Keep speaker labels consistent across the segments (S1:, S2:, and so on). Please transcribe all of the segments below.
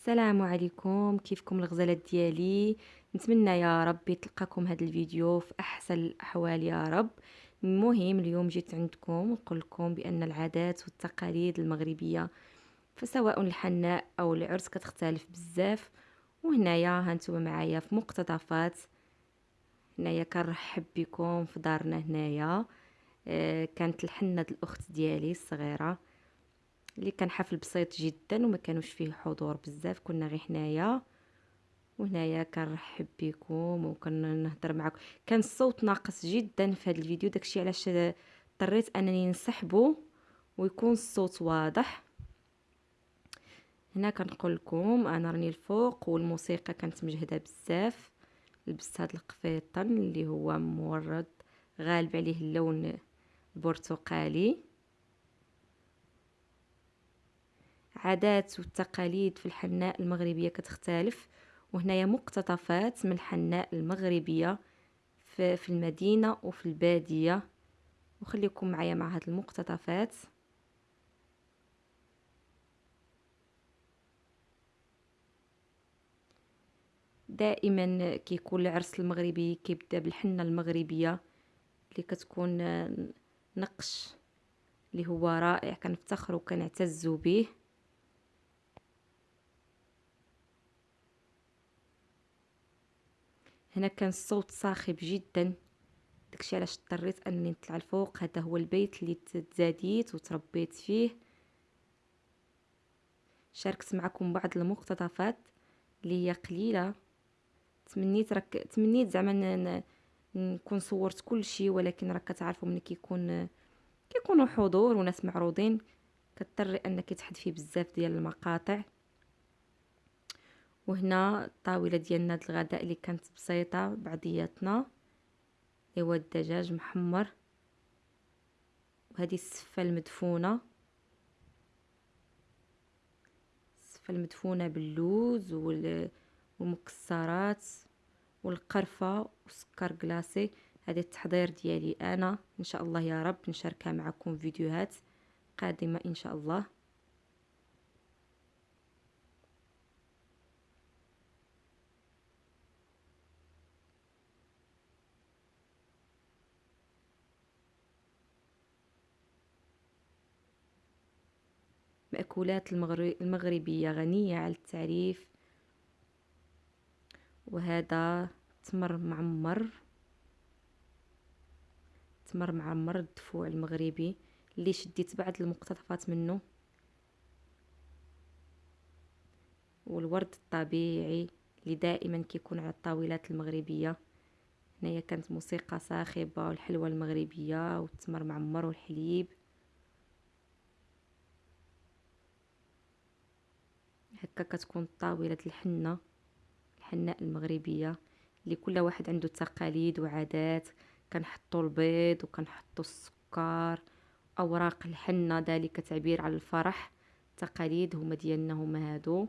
S1: السلام عليكم كيفكم الغزالات ديالي؟ نتمنى يا ربي تلقاكم هذا الفيديو في أحسن الأحوال يا رب. المهم اليوم جيت عندكم نقول لكم بأن العادات والتقاليد المغربية فسواء الحناء أو العرس كتختلف بزاف. وهنايا هانتوما معايا في مقتطفات. هنايا كنرحب بكم في دارنا هنايا. آه كانت الحنة الأخت ديالي الصغيرة. اللي كان حفل بسيط جدا وما كانوش فيه حضور بزاف. كنا غير حنايا وهنايا كنرحب بكم وكنهضر معكم كان الصوت ناقص جدا في هذا الفيديو. داكشي علاش اضطريت أنني نسحبه ويكون الصوت واضح. هنا كنقول لكم أنا راني الفوق والموسيقى كانت مجهدة بزاف. لبست هذا القفيطن اللي هو مورد غالب عليه اللون البرتقالي عادات والتقاليد في الحناء المغربية كتختلف وهنايا مقتطفات من الحناء المغربية في المدينة وفي البادية. وخليكم معايا مع هاد المقتطفات. دائما كيكون العرس المغربي كيبدأ بالحنة المغربية اللي كتكون نقش اللي هو رائع كنفتخروا وكنعتزوا به. هنا كان الصوت صاخب جدا. داكشي علاش اضطريت انني نطلع الفوق؟ هذا هو البيت اللي تزاديت وتربيت فيه. شاركت معكم بعض المقتطفات اللي هي قليلة. تمنيت راك تمنيت زعما نكون صورت كل شيء ولكن راك كتعرفوا ملي كيكون كيكونوا حضور وناس معروضين. كتضطري انك تحذفي بزاف ديال المقاطع. وهنا الطاوله ديالنا الغداء اللي كانت بسيطة بعضياتنا. إيوا الدجاج محمر. وهذه السفة المدفونة. السفة المدفونة باللوز والمكسرات والقرفة وسكر كلاصي هذا التحضير ديالي أنا. إن شاء الله يا رب نشاركها معكم فيديوهات قادمة إن شاء الله. مأكولات المغربية غنية على التعريف. وهذا تمر معمر. تمر معمر الدفوع المغربي. اللي شديت بعض المقتطفات منه. والورد الطبيعي اللي دائما كيكون على الطاولات المغربية. هنايا كانت موسيقى صاخبة والحلوى المغربية والتمر معمر والحليب. هكا كتكون طاولة الحنة الحناء المغربية اللي كل واحد عنده تقاليد وعادات. كنحطوا البيض وكنحطوا السكر أوراق الحنة ذلك تعبير على الفرح. تقاليد هما ديالنا هما هادو.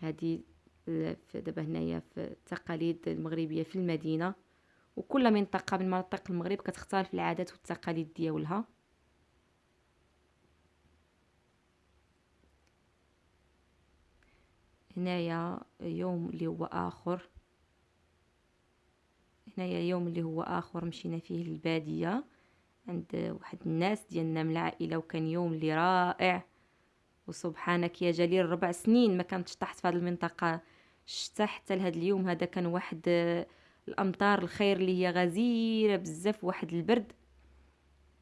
S1: هادي دابا هنايا في التقاليد المغربية في المدينة. وكل منطقة من مناطق المغرب كتختلف العادات والتقاليد ديالها. هنايا يوم اللي هو آخر. هنايا يوم اللي هو آخر مشينا فيه للبادية عند واحد الناس ديالنا من العائلة وكان يوم اللي رائع. وسبحانك يا جليل ربع سنين ما كانتش طحت في هذه المنطقة. الشتا حتى لهذا اليوم هذا كان واحد الأمطار الخير اللي هي غزيرة بزاف واحد البرد.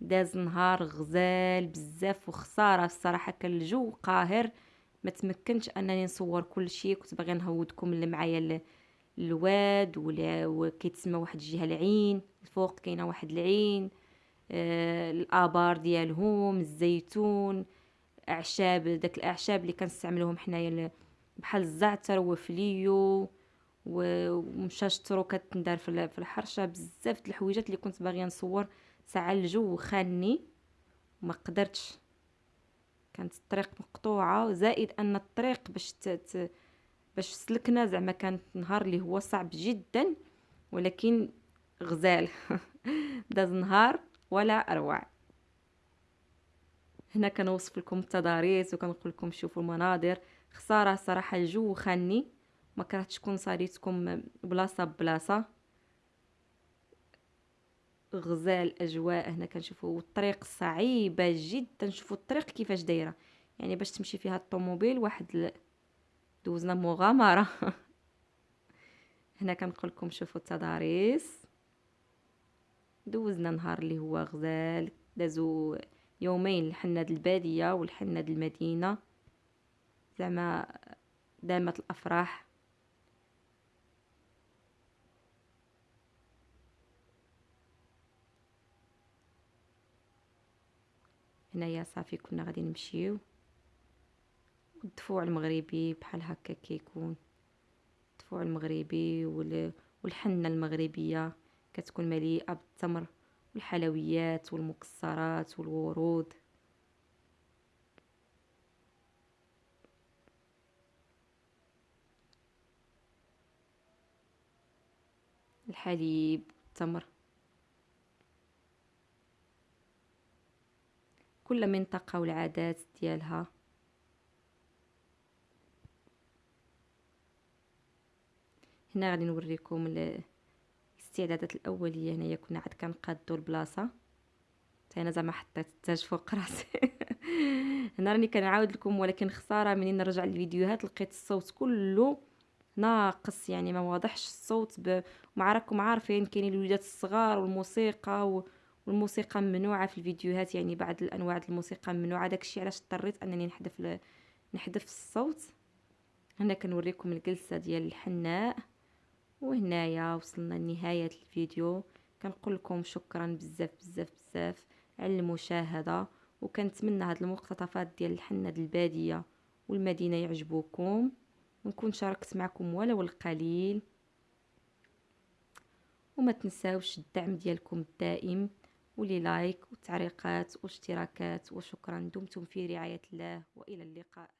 S1: داز نهار غزال بزاف وخسارة الصراحة كان الجو قاهر. ما تمكنش انني نصور كل شيء كنت باغي نهودكم اللي معايا الواد وكيتسمى واحد الجهة العين الفوق كاينة واحد العين آه الآبار ديالهم الزيتون أعشاب داك الأعشاب اللي كنستعملوهم حنايا بحال الزعتر وفليو ومشاشترو كتندار في الحرشة. بزاف د الحويجات اللي كنت باغية نصور ساعة الجو خاني وما قدرتش. كانت الطريق مقطوعة زائد أن الطريق باش باش سلكنا زعما كانت نهار اللي هو صعب جدا ولكن غزال. داز نهار ولا أروع. هنا كنوصف لكم التضاريس وكنقول لكم شوفوا المناظر. خسارة صراحة الجو خاني ما كرهتش تكون صاريتكم بلاصة بلاصه غزال أجواء هنا كنشوفوا الطريق صعيبة جدا. نشوفوا الطريق كيفاش دايرة. يعني باش تمشي فيها الطوموبيل واحد دوزنا مغامرة. هنا كنقول لكم شوفوا التضاريس. دوزنا نهار اللي هو غزال دازو يومين لحناد البادية ولحناد المدينة. زعما دامت الأفراح. هنايا صافي كنا غادي نمشيو. الدفوع المغربي بحال هكا كيكون. الدفوع المغربي والحنة المغربية كتكون مليئة بالتمر والحلويات والمكسرات والورود. الحليب التمر. كل منطقة والعادات ديالها. هنا غادي نوريكم الاستعدادات الأولية. هنايا كنا عاد كنقادو البلاصه حتى أنا زعما حطيت التاج فوق راسي. هنا راني كنعاود لكم ولكن خسارة منين نرجع الفيديوهات لقيت الصوت كله ناقص يعني ما واضحش الصوت ب... مع راكم عارفين كاينين الوليدات الصغار والموسيقى و... والموسيقى ممنوعة في الفيديوهات يعني بعض الأنواع الموسيقى ممنوعة. داكشي علاش اضطريت أنني نحذف ل... نحذف الصوت؟ هنا كنوريكم الجلسة ديال الحناء وهنايا وصلنا لنهاية الفيديو. كنقول لكم شكرا بزاف بزاف بزاف على المشاهدة وكنتمنى هاد المقتطفات ديال الحنة البادية والمدينة يعجبوكم. ونكون شاركت معكم ولو القليل وما تنساوش الدعم ديالكم الدائم. ولي لايك وتعليقات واشتراكات وشكرا. دمتم في رعاية الله وإلى اللقاء.